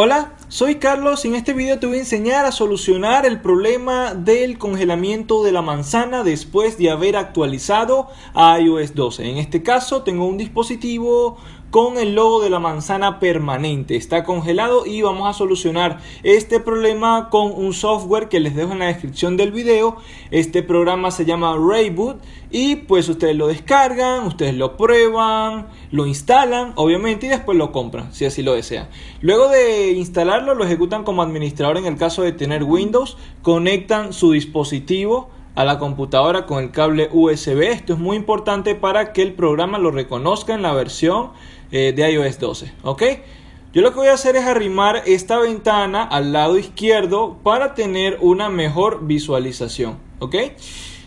Hola, soy Carlos y en este video te voy a enseñar a solucionar el problema del congelamiento de la manzana después de haber actualizado a iOS 12. En este caso tengo un dispositivo con el logo de la manzana permanente. Está congelado y vamos a solucionar este problema con un software que les dejo en la descripción del video. Este programa se llama Rayboot y pues ustedes lo descargan, ustedes lo prueban, lo instalan obviamente y después lo compran si así lo desean. Luego de instalarlo lo ejecutan como administrador en el caso de tener Windows, conectan su dispositivo a la computadora con el cable USB. Esto es muy importante para que el programa lo reconozca en la versión eh, de iOS 12. ¿Ok? Yo lo que voy a hacer es arrimar esta ventana al lado izquierdo para tener una mejor visualización. ¿Ok?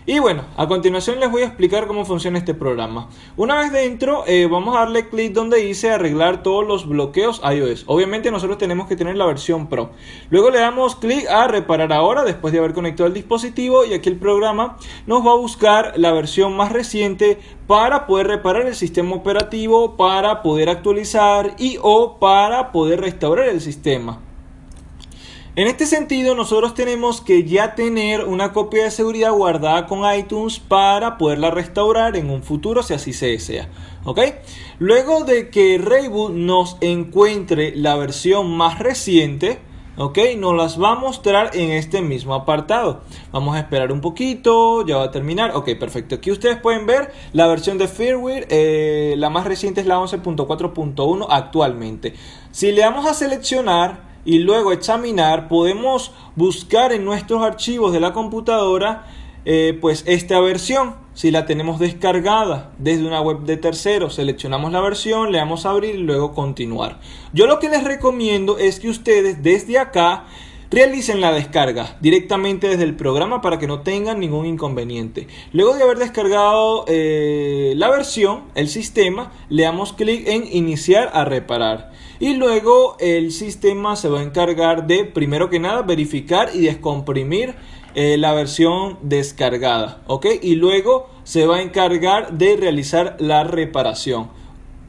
Y bueno, a continuación les voy a explicar cómo funciona este programa. Una vez dentro, eh, vamos a darle clic donde dice arreglar todos los bloqueos iOS. Obviamente nosotros tenemos que tener la versión Pro. Luego le damos clic a reparar ahora después de haber conectado el dispositivo y aquí el programa nos va a buscar la versión más reciente para poder reparar el sistema operativo, para poder actualizar y o para poder restaurar el sistema. En este sentido, nosotros tenemos que ya tener una copia de seguridad guardada con iTunes para poderla restaurar en un futuro si así se desea. ¿Ok? Luego de que Rayboot nos encuentre la versión más reciente, ¿ok? Nos las va a mostrar en este mismo apartado. Vamos a esperar un poquito, ya va a terminar. Ok, perfecto. Aquí ustedes pueden ver la versión de firmware, eh, la más reciente es la 11.4.1 actualmente. Si le damos a seleccionar y luego examinar, podemos buscar en nuestros archivos de la computadora eh, pues esta versión. Si la tenemos descargada desde una web de terceros, seleccionamos la versión, le damos a abrir y luego continuar. Yo lo que les recomiendo es que ustedes desde acá realicen la descarga directamente desde el programa para que no tengan ningún inconveniente. Luego de haber descargado eh, la versión, el sistema, le damos clic en iniciar a reparar. Y luego el sistema se va a encargar de, primero que nada, verificar y descomprimir eh, la versión descargada. Y luego se va a encargar de realizar la reparación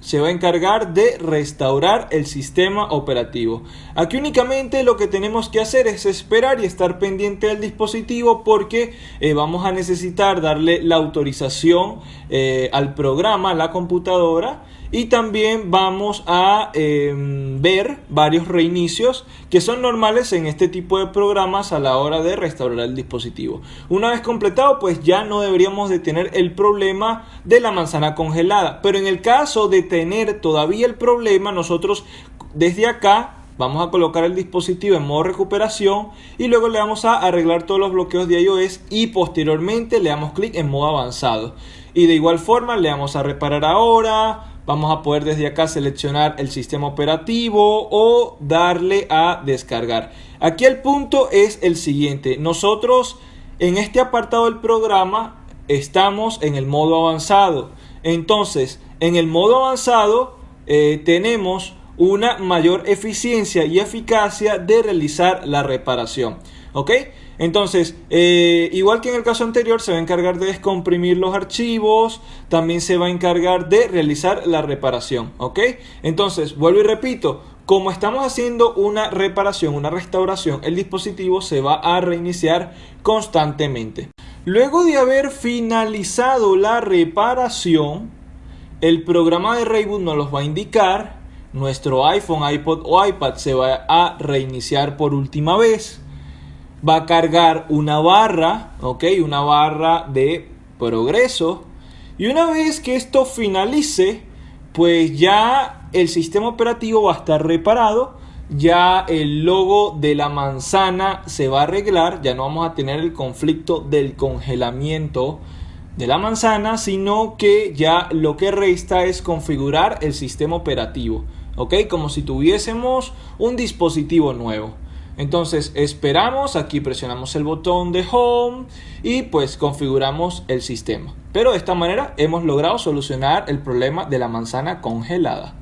se va a encargar de restaurar el sistema operativo. Aquí únicamente lo que tenemos que hacer es esperar y estar pendiente del dispositivo porque eh, vamos a necesitar darle la autorización eh, al programa, a la computadora y también vamos a em, ver varios reinicios que son normales en este tipo de programas a la hora de restaurar el dispositivo. Una vez completado pues ya no deberíamos de tener el problema de la manzana congelada. Pero en el caso de tener todavía el problema nosotros desde acá Vamos a colocar el dispositivo en modo recuperación y luego le vamos a arreglar todos los bloqueos de iOS y posteriormente le damos clic en modo avanzado. Y de igual forma le damos a reparar ahora, vamos a poder desde acá seleccionar el sistema operativo o darle a descargar. Aquí el punto es el siguiente. Nosotros en este apartado del programa estamos en el modo avanzado. Entonces, en el modo avanzado eh, tenemos una mayor eficiencia y eficacia de realizar la reparación. ¿Ok? Entonces, eh, igual que en el caso anterior, se va a encargar de descomprimir los archivos, también se va a encargar de realizar la reparación, ¿ok? Entonces, vuelvo y repito, como estamos haciendo una reparación, una restauración, el dispositivo se va a reiniciar constantemente. Luego de haber finalizado la reparación, el programa de Rayboot nos los va a indicar, nuestro iPhone, iPod o iPad se va a reiniciar por última vez. Va a cargar una barra, ok, una barra de progreso. Y una vez que esto finalice, pues ya el sistema operativo va a estar reparado, ya el logo de la manzana se va a arreglar, ya no vamos a tener el conflicto del congelamiento de la manzana, sino que ya lo que resta es configurar el sistema operativo, ok, como si tuviésemos un dispositivo nuevo. Entonces esperamos, aquí presionamos el botón de Home y pues configuramos el sistema. Pero de esta manera hemos logrado solucionar el problema de la manzana congelada.